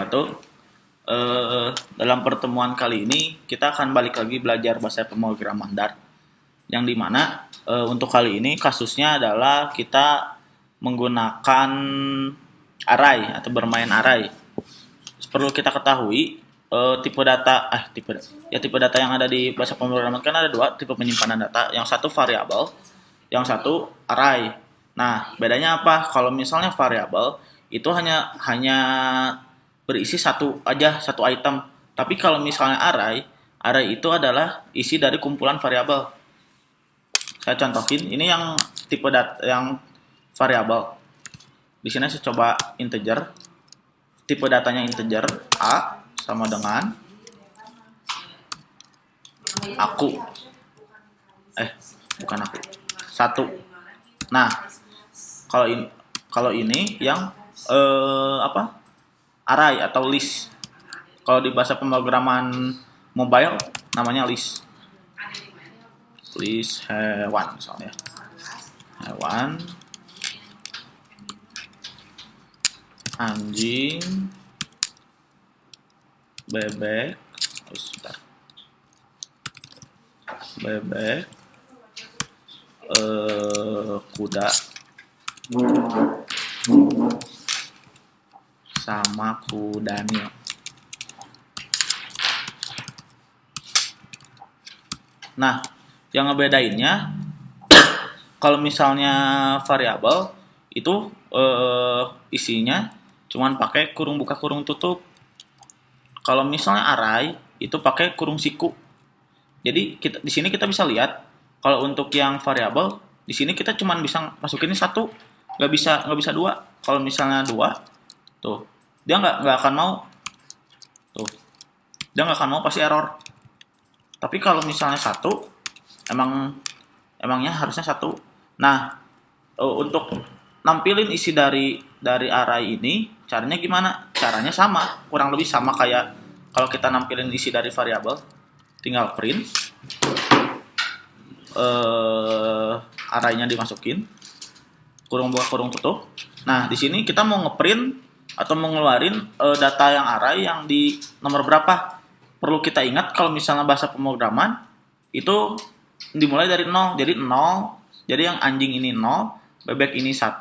wabarakatuh. Eh, dalam pertemuan kali ini kita akan balik lagi belajar bahasa pemrograman Dart. Yang di mana eh, untuk kali ini kasusnya adalah kita menggunakan array atau bermain array. Perlu kita ketahui eh, tipe data, eh tipe ya tipe data yang ada di bahasa pemrograman kan ada dua tipe penyimpanan data. Yang satu variabel, yang satu array. Nah, bedanya apa? Kalau misalnya variabel itu hanya hanya berisi satu aja satu item. Tapi kalau misalnya array, array itu adalah isi dari kumpulan variabel. Saya contohin, ini yang tipe data yang variabel. Di sini saya coba integer. Tipe datanya integer a sama dengan aku. Eh, bukan aku. Satu. Nah, kalau ini kalau ini yang eh, apa array atau list. Kalau di bahasa pemrograman mobile namanya list. List hewan misalnya. Hewan. Anjing. Bebek. Oh, bebek. Eh, kuda sama kudanya. Nah, yang ngebedainnya kalau misalnya variabel itu eh, isinya cuman pakai kurung buka kurung tutup. Kalau misalnya array itu pakai kurung siku. Jadi kita di sini kita bisa lihat kalau untuk yang variabel di sini kita cuman bisa masukin satu, nggak bisa nggak bisa dua. Kalau misalnya dua, tuh dia nggak nggak akan mau. Tuh. Dia nggak akan mau pasti error. Tapi kalau misalnya satu emang emangnya harusnya satu. Nah uh, untuk nampilin isi dari dari array ini caranya gimana? Caranya sama kurang lebih sama kayak kalau kita nampilin isi dari variabel. Tinggal print. Uh, arraynya dimasukin. Kurung buka kurung tutup. Nah di sini kita mau ngeprint atau mengeluarin uh, data yang array yang di nomor berapa. Perlu kita ingat kalau misalnya bahasa pemrograman itu dimulai dari 0. Jadi 0, jadi yang anjing ini 0, bebek ini 1,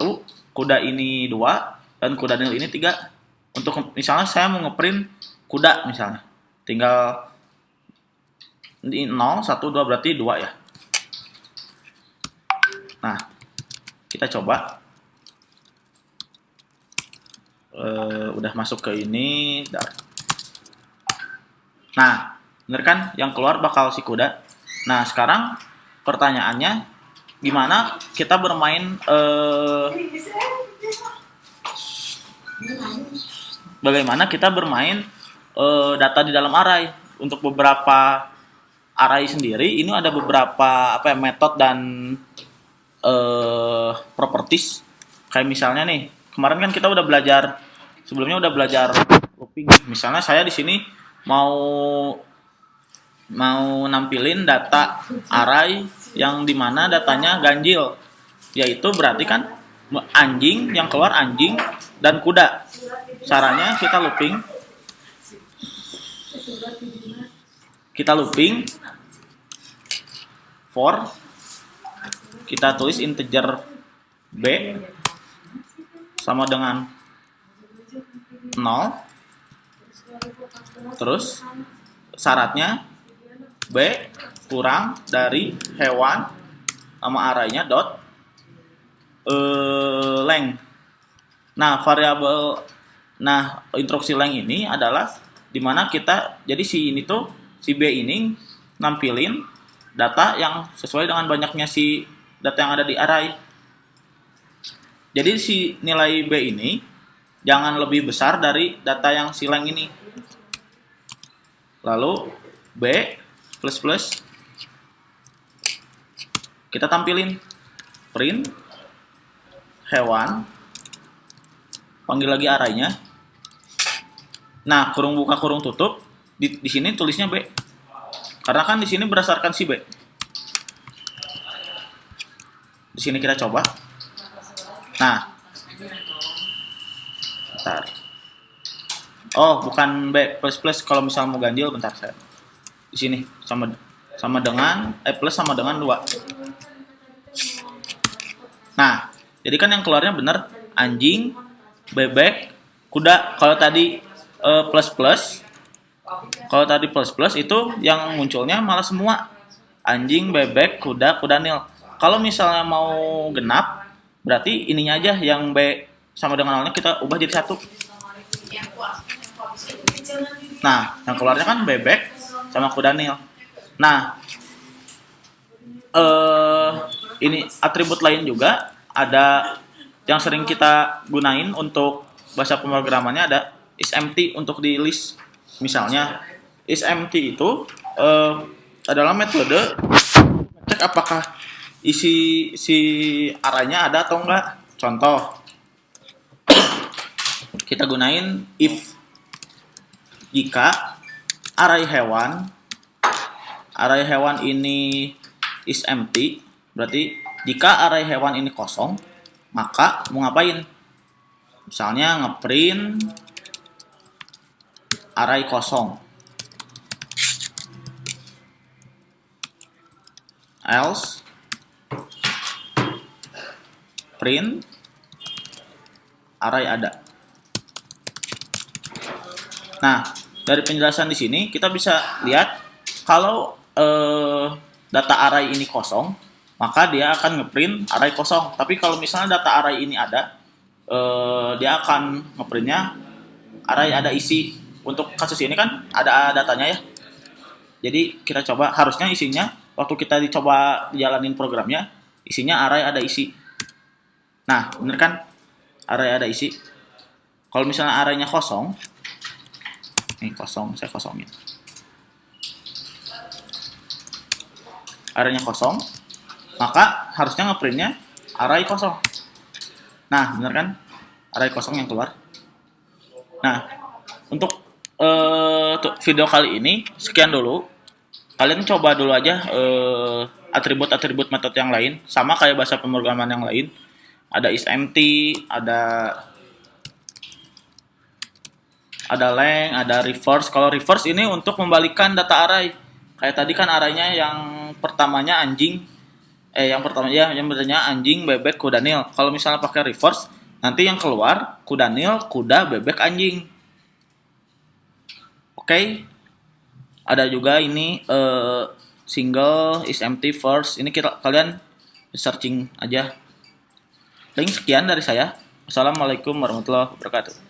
kuda ini 2, dan kuda nil ini 3. Untuk misalnya saya mau ngeprint kuda misalnya. Tinggal di 0, 1, 2 berarti 2 ya. Nah, kita coba uh, udah masuk ke ini. Nah, bener kan yang keluar bakal si kuda. Nah, sekarang pertanyaannya gimana kita bermain uh, bagaimana kita bermain uh, data di dalam array untuk beberapa array sendiri ini ada beberapa apa ya metode dan uh, properties kayak misalnya nih kemarin kan kita udah belajar sebelumnya udah belajar looping. Misalnya saya di sini mau mau nampilin data array yang di mana datanya ganjil, yaitu berarti kan anjing yang keluar anjing dan kuda. Caranya kita looping, kita looping for kita tulis integer b sama dengan 0 terus syaratnya B kurang dari hewan nama arraynya dot uh, length. Nah variabel nah instruksi length ini adalah di mana kita jadi si ini tuh si B ini nampilin data yang sesuai dengan banyaknya si data yang ada di array. Jadi si nilai B ini jangan lebih besar dari data yang silang ini. Lalu B plus plus. Kita tampilin. Print. Hewan. Panggil lagi arahnya. Nah kurung buka kurung tutup. Di, di sini tulisnya B. Karena kan di sini berdasarkan si B. Di sini kita coba. Nah Bentar. Oh, bukan B plus plus kalau misal mau ganjil bentar saya. Di sini sama sama dengan eh plus sama dengan dua. Nah, jadi kan yang keluarnya bener anjing, bebek, kuda. Kalau tadi eh, plus plus, kalau tadi plus plus itu yang munculnya malah semua anjing, bebek, kuda, kuda nil. Kalau misalnya mau genap, berarti ininya aja yang B sama dengan nolnya kita ubah jadi satu. Nah, yang keluarnya kan bebek sama kuda nil. Nah, eh ini atribut lain juga ada yang sering kita gunain untuk bahasa pemrogramannya ada is empty untuk di list. Misalnya is empty itu eh, adalah metode cek apakah isi si arahnya ada atau enggak. Contoh kita gunain if. Jika array hewan array hewan ini is empty berarti jika array hewan ini kosong maka mau ngapain? Misalnya ngeprint array kosong. Else print array ada nah dari penjelasan di sini kita bisa lihat kalau eh, data array ini kosong maka dia akan ngeprint array kosong. Tapi kalau misalnya data array ini ada eh, dia akan ngeprintnya array ada isi. Untuk kasus ini kan ada datanya ya. Jadi kita coba harusnya isinya waktu kita dicoba jalanin programnya isinya array ada isi. Nah bener kan? Array ada isi. Kalau misalnya arraynya kosong ini kosong saya kosongin. Arraynya kosong maka harusnya ngeprintnya array kosong. Nah bener kan? Array kosong yang keluar. Nah untuk uh, video kali ini sekian dulu. Kalian coba dulu aja uh, atribut-atribut metode yang lain. Sama kayak bahasa pemrograman yang lain. Ada is empty ada ada length, ada reverse. Kalau reverse ini untuk membalikan data array. Kayak tadi kan arraynya yang pertamanya anjing, eh yang pertama ya yang bertanya anjing, bebek, kuda nil. Kalau misalnya pakai reverse, nanti yang keluar kuda nil, kuda, bebek, anjing. Oke. Okay. Ada juga ini uh, single is empty first. Ini kita kalian searching aja. Link sekian dari saya. Assalamualaikum warahmatullahi wabarakatuh.